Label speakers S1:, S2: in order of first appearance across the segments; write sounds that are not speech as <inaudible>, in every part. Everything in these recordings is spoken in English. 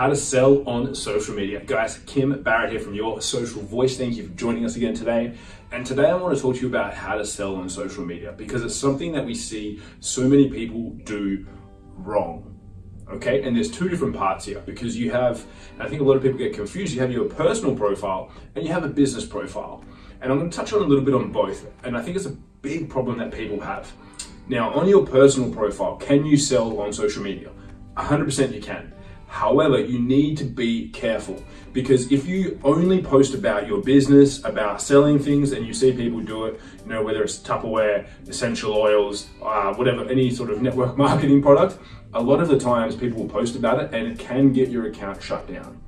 S1: how to sell on social media. Guys, Kim Barrett here from Your Social Voice. Thank you for joining us again today. And today I want to talk to you about how to sell on social media because it's something that we see so many people do wrong. Okay, and there's two different parts here because you have, I think a lot of people get confused, you have your personal profile and you have a business profile. And I'm going to touch on a little bit on both. And I think it's a big problem that people have. Now, on your personal profile, can you sell on social media? 100% you can. However, you need to be careful because if you only post about your business, about selling things, and you see people do it, you know, whether it's Tupperware, essential oils, uh, whatever, any sort of network <laughs> marketing product, a lot of the times people will post about it and it can get your account shut down.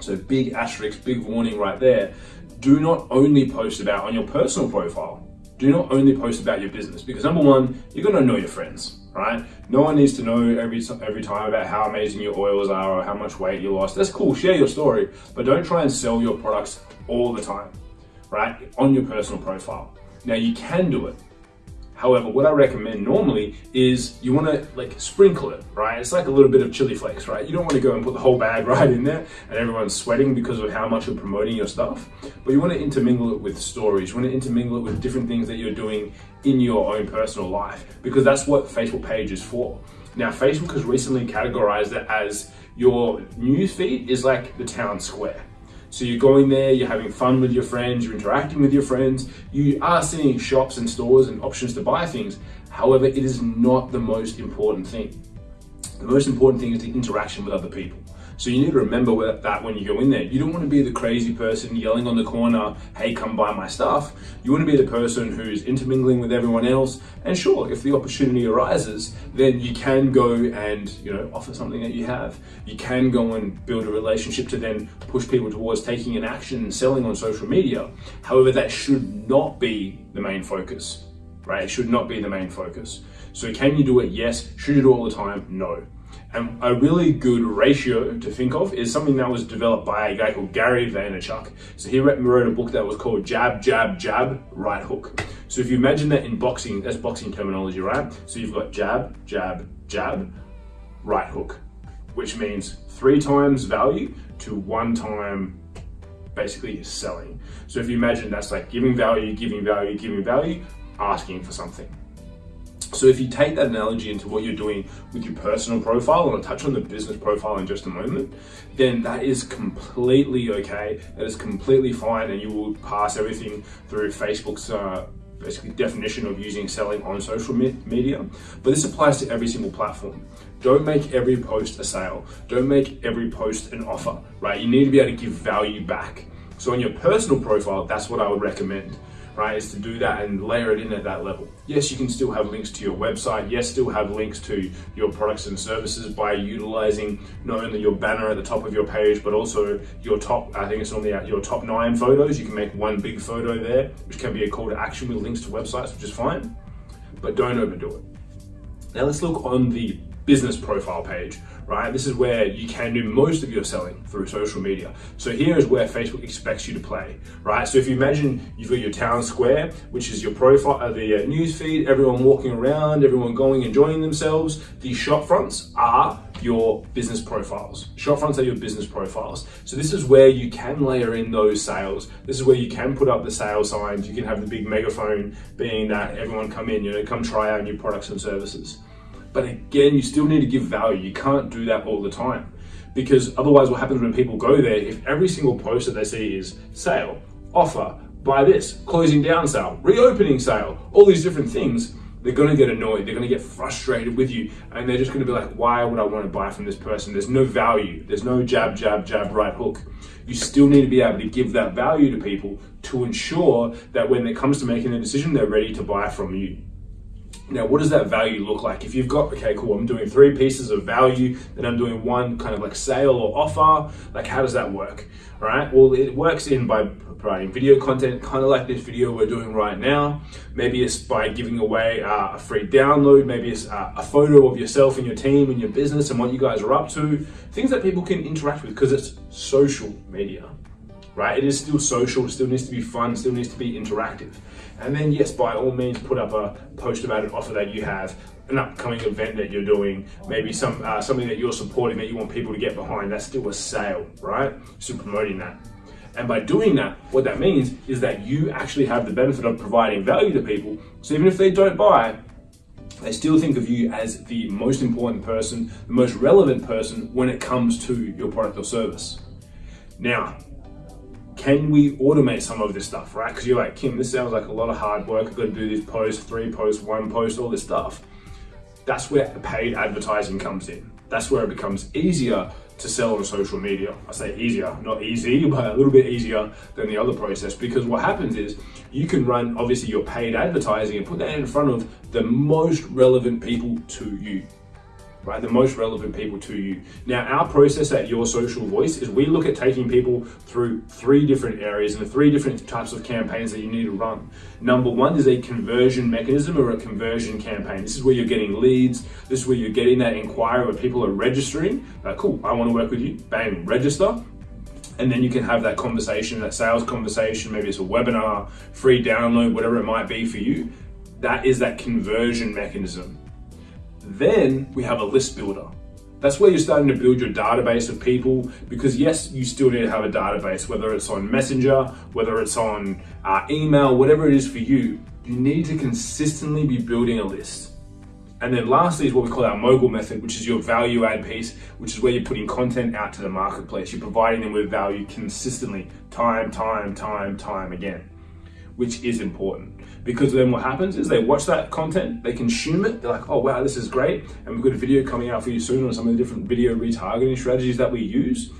S1: So big asterisk, big warning right there. Do not only post about on your personal profile. Do not only post about your business because number one, you're gonna know your friends right? No one needs to know every every time about how amazing your oils are or how much weight you lost. That's cool, share your story, but don't try and sell your products all the time, right? On your personal profile. Now you can do it, However, what I recommend normally is you want to like sprinkle it, right? It's like a little bit of chili flakes, right? You don't want to go and put the whole bag <laughs> right in there and everyone's sweating because of how much you're promoting your stuff. But you want to intermingle it with stories. You want to intermingle it with different things that you're doing in your own personal life because that's what Facebook page is for. Now, Facebook has recently categorized it as your news feed is like the town square. So you're going there, you're having fun with your friends, you're interacting with your friends, you are seeing shops and stores and options to buy things. However, it is not the most important thing. The most important thing is the interaction with other people. So you need to remember that when you go in there. You don't want to be the crazy person yelling on the corner, hey, come buy my stuff. You want to be the person who's intermingling with everyone else. And sure, if the opportunity arises, then you can go and, you know, offer something that you have. You can go and build a relationship to then push people towards taking an action and selling on social media. However, that should not be the main focus, right? It should not be the main focus. So can you do it? Yes. Should you do it all the time? No. And a really good ratio to think of is something that was developed by a guy called Gary Vaynerchuk. So he wrote a book that was called Jab, Jab, Jab, Right Hook. So if you imagine that in boxing, that's boxing terminology, right? So you've got jab, jab, jab, right hook, which means three times value to one time basically selling. So if you imagine that's like giving value, giving value, giving value, asking for something. So if you take that analogy into what you're doing with your personal profile, and I'll touch on the business profile in just a moment, then that is completely okay. That is completely fine and you will pass everything through Facebook's uh, basically definition of using selling on social me media. But this applies to every single platform. Don't make every post a sale. Don't make every post an offer, right? You need to be able to give value back. So on your personal profile, that's what I would recommend right, is to do that and layer it in at that level. Yes, you can still have links to your website. Yes, still have links to your products and services by utilizing not only your banner at the top of your page, but also your top, I think it's only your top nine photos. You can make one big photo there, which can be a call to action with links to websites, which is fine, but don't overdo it. Now let's look on the business profile page, right? This is where you can do most of your selling through social media. So here is where Facebook expects you to play, right? So if you imagine you've got your town square, which is your profile, uh, the uh, news feed, everyone walking around, everyone going, enjoying themselves. These shop fronts are your business profiles. Shop fronts are your business profiles. So this is where you can layer in those sales. This is where you can put up the sales signs. You can have the big megaphone being that everyone come in, you know, come try out new products and services. But again, you still need to give value. You can't do that all the time because otherwise what happens when people go there, if every single post that they see is sale, offer, buy this, closing down sale, reopening sale, all these different things, they're gonna get annoyed, they're gonna get frustrated with you, and they're just gonna be like, why would I wanna buy from this person? There's no value, there's no jab, jab, jab, right hook. You still need to be able to give that value to people to ensure that when it comes to making a decision, they're ready to buy from you. Now, what does that value look like? If you've got, okay, cool, I'm doing three pieces of value, then I'm doing one kind of like sale or offer, like how does that work? All right, well, it works in by providing video content, kind of like this video we're doing right now. Maybe it's by giving away uh, a free download, maybe it's uh, a photo of yourself and your team and your business and what you guys are up to, things that people can interact with because it's social media right? It is still social, it still needs to be fun, still needs to be interactive. And then, yes, by all means, put up a post about an offer that you have, an upcoming event that you're doing, maybe some uh, something that you're supporting that you want people to get behind. That's still a sale, right? So promoting that. And by doing that, what that means is that you actually have the benefit of providing value to people. So even if they don't buy, they still think of you as the most important person, the most relevant person when it comes to your product or service. Now, can we automate some of this stuff, right? Because you're like, Kim, this sounds like a lot of hard work. I've got to do these posts, three posts, one post, all this stuff. That's where paid advertising comes in. That's where it becomes easier to sell on social media. I say easier, not easy, <laughs> but a little bit easier than the other process because what happens is you can run obviously your paid advertising and put that in front of the most relevant people to you right? The most relevant people to you. Now, our process at Your Social Voice is we look at taking people through three different areas and the three different types of campaigns that you need to run. Number one is a conversion mechanism or a conversion campaign. This is where you're getting leads. This is where you're getting that inquiry where people are registering. Like, cool, I want to work with you. Bang, register and then you can have that conversation, that sales conversation, maybe it's a webinar, free download, whatever it might be for you. That is that conversion mechanism. Then we have a list builder. That's where you're starting to build your database of people because yes, you still need to have a database, whether it's on Messenger, whether it's on uh, email, whatever it is for you, you need to consistently be building a list. And then lastly is what we call our mogul method, which is your value add piece, which is where you're putting content out to the marketplace. You're providing them with value consistently, time, time, time, time again which is important. Because then what happens is they watch that content, they consume it, they're like, oh wow, this is great. And we've got a video coming out for you soon on some of the different video retargeting strategies that we use.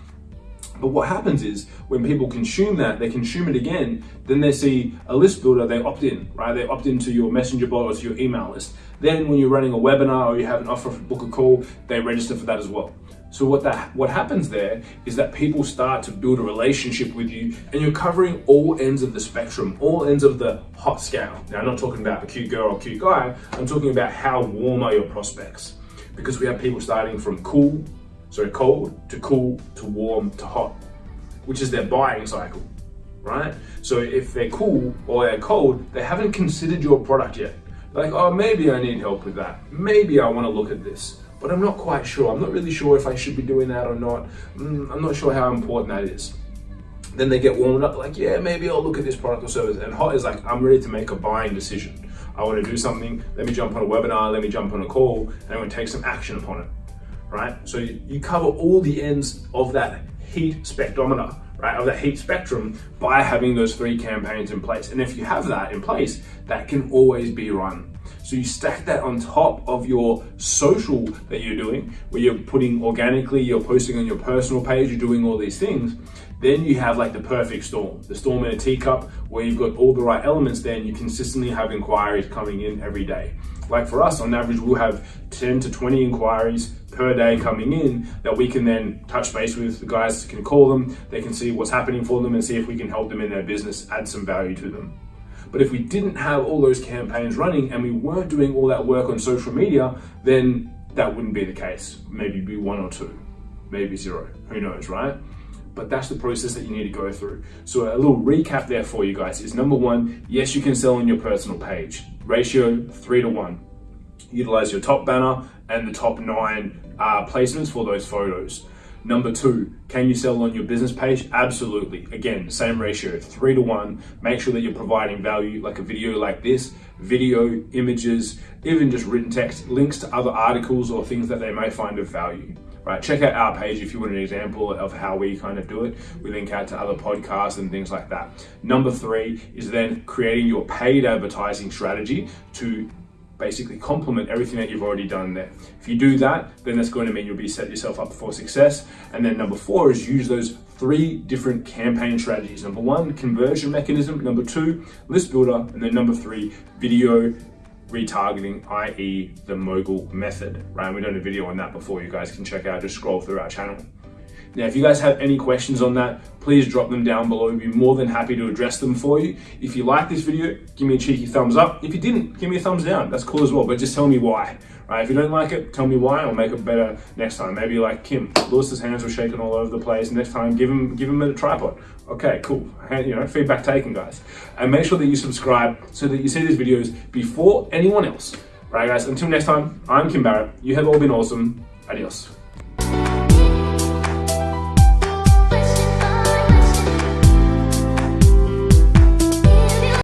S1: But what happens is when people consume that, they consume it again, then they see a list builder, they opt in, right? They opt into your messenger bot or to your email list. Then when you're running a webinar or you have an offer for book a call, they register for that as well. So what that what happens there is that people start to build a relationship with you and you're covering all ends of the spectrum, all ends of the hot scale. Now I'm not talking about the cute girl or cute guy, I'm talking about how warm are your prospects. Because we have people starting from cool, sorry, cold to cool to warm to hot, which is their buying cycle, right? So if they're cool or they're cold, they haven't considered your product yet. Like, oh, maybe I need help with that. Maybe I want to look at this but I'm not quite sure. I'm not really sure if I should be doing that or not. Mm, I'm not sure how important that is. Then they get warmed up, like, yeah, maybe I'll look at this product or service. And hot is like, I'm ready to make a buying decision. I want to do something. Let me jump on a webinar. Let me jump on a call, and I'm going to take some action upon it. Right. So you, cover all the ends of that heat spectrometer right, of the heat spectrum by having those three campaigns in place. And if you have that in place, that can always be run. So you stack that on top of your social that you're doing, where you're putting organically, you're posting on your personal page, you're doing all these things. Then you have like the perfect storm, the storm in a teacup, where you've got all the right elements there and you consistently have inquiries coming in every day. Like for us, on average, we'll have 10 to 20 inquiries per day coming in that we can then touch base with. The guys can call them, they can see what's happening for them and see if we can help them in their business, add some value to them. But if we didn't have all those campaigns running and we weren't doing all that work on social media, then that wouldn't be the case. Maybe be one or two, maybe zero, who knows, right? But that's the process that you need to go through. So a little recap there for you guys is number one, yes, you can sell on your personal page. Ratio three to one. Utilize your top banner and the top nine uh, placements for those photos. Number two, can you sell on your business page? Absolutely. Again, same ratio, three to one. Make sure that you're providing value like a video like this, video, images, even just written text, links to other articles or things that they may find of value. Right, check out our page if you want an example of how we kind of do it. We link out to other podcasts and things like that. Number three is then creating your paid advertising strategy to basically complement everything that you've already done there. If you do that, then that's going to mean you'll be set yourself up for success. And then number four is use those three different campaign strategies. Number one, conversion mechanism. Number two, list builder. And then number three, video retargeting, i.e. the mogul method, right? We done a video on that before you guys can check out, just scroll through our channel. Now, if you guys have any questions on that, please drop them down below. We'd be more than happy to address them for you. If you like this video, give me a cheeky thumbs up. If you didn't, give me a thumbs down. That's cool as well, but just tell me why. Right? If you don't like it, tell me why. I'll make it better next time. Maybe like Kim, Lewis's hands were shaking all over the place. Next time, give him give him a tripod. Okay, cool. You know, feedback taken, guys. And make sure that you subscribe so that you see these videos before anyone else. Right, guys. Until next time, I'm Kim Barrett. You have all been awesome. Adios.